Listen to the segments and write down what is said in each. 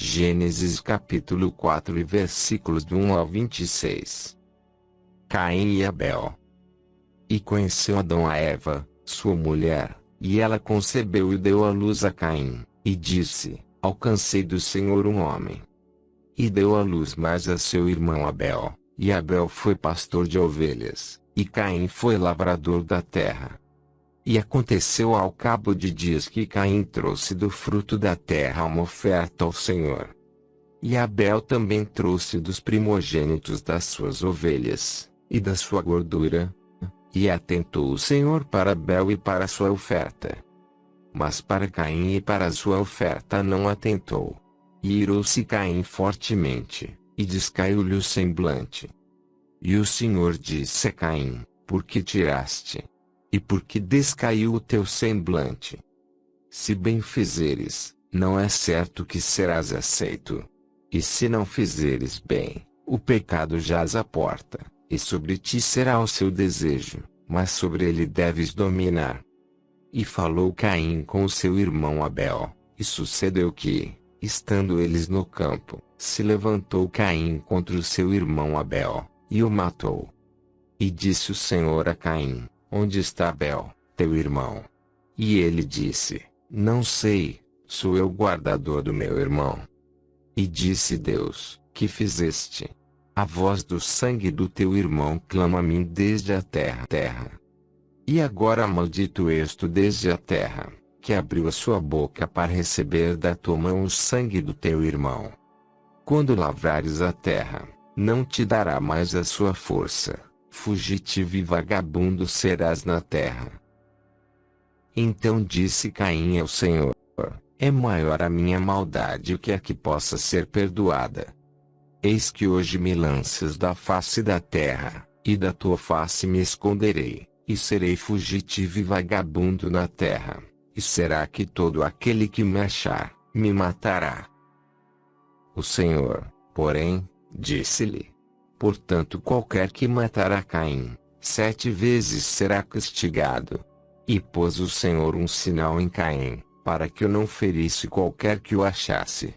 Gênesis capítulo 4 e versículos do 1 ao 26. Caim e Abel. E conheceu Adão a Eva, sua mulher, e ela concebeu e deu à luz a Caim, e disse, Alcancei do Senhor um homem. E deu à luz mais a seu irmão Abel, e Abel foi pastor de ovelhas, e Caim foi lavrador da terra. E aconteceu ao cabo de dias que Caim trouxe do fruto da terra uma oferta ao Senhor. E Abel também trouxe dos primogênitos das suas ovelhas, e da sua gordura. E atentou o Senhor para Abel e para sua oferta. Mas para Caim e para sua oferta não atentou. E irou-se Caim fortemente, e descaiu-lhe o semblante. E o Senhor disse a Caim, por que tiraste? E por que descaiu o teu semblante? Se bem fizeres, não é certo que serás aceito. E se não fizeres bem, o pecado jaz à porta, e sobre ti será o seu desejo, mas sobre ele deves dominar. E falou Caim com o seu irmão Abel, e sucedeu que, estando eles no campo, se levantou Caim contra o seu irmão Abel, e o matou. E disse o Senhor a Caim: Onde está Abel, teu irmão? E ele disse: Não sei, sou eu guardador do meu irmão. E disse Deus: Que fizeste? A voz do sangue do teu irmão clama a mim desde a terra. terra. E agora maldito esto desde a terra, que abriu a sua boca para receber da tua mão o sangue do teu irmão. Quando lavrares a terra, não te dará mais a sua força, fugitivo e vagabundo serás na terra. Então disse Caim ao Senhor, é maior a minha maldade que a que possa ser perdoada. Eis que hoje me lanças da face da terra, e da tua face me esconderei, e serei fugitivo e vagabundo na terra, e será que todo aquele que me achar, me matará. O Senhor, porém, Disse-lhe. Portanto qualquer que matar a Caim, sete vezes será castigado. E pôs o Senhor um sinal em Caim, para que eu não ferisse qualquer que o achasse.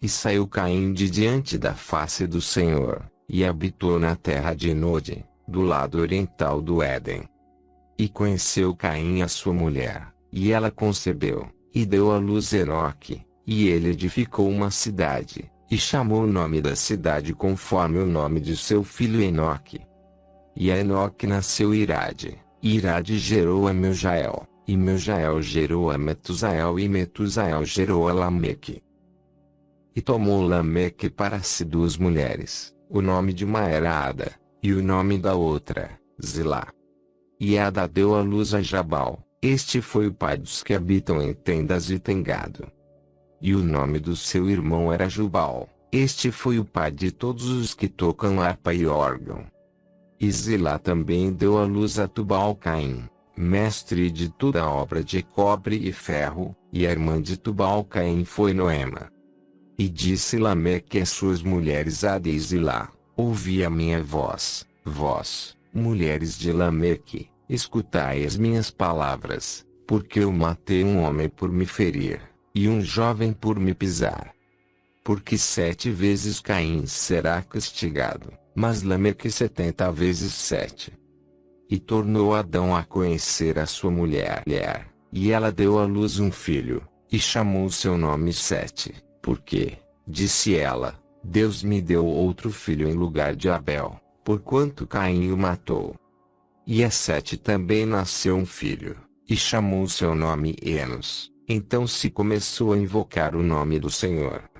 E saiu Caim de diante da face do Senhor, e habitou na terra de Nod, do lado oriental do Éden. E conheceu Caim a sua mulher, e ela concebeu, e deu à luz Enoque, e ele edificou uma cidade, e chamou o nome da cidade conforme o nome de seu filho Enoque. E a Enoque nasceu Irade, e Irade gerou a Meujael, e Meujael gerou a Metusael e Metusael gerou a Lameque. E tomou Lameque para si duas mulheres, o nome de uma era Ada, e o nome da outra, Zilá. E Ada deu à luz a Jabal, este foi o pai dos que habitam em tendas e tem gado. E o nome do seu irmão era Jubal. Este foi o pai de todos os que tocam harpa e órgão. E Zilá também deu à luz a Tubal-Caim, mestre de toda a obra de cobre e ferro, e a irmã de Tubal-Caim foi Noema. E disse Lameque às suas mulheres e Zilá, ouvi a minha voz, vós, mulheres de Lameque, escutai as minhas palavras, porque eu matei um homem por me ferir e um jovem por me pisar. Porque sete vezes Caim será castigado, mas Lameque setenta vezes sete. E tornou Adão a conhecer a sua mulher, e ela deu à luz um filho, e chamou seu nome Sete, porque, disse ela, Deus me deu outro filho em lugar de Abel, porquanto Caim o matou. E a Sete também nasceu um filho, e chamou seu nome Enos. Então se começou a invocar o nome do Senhor.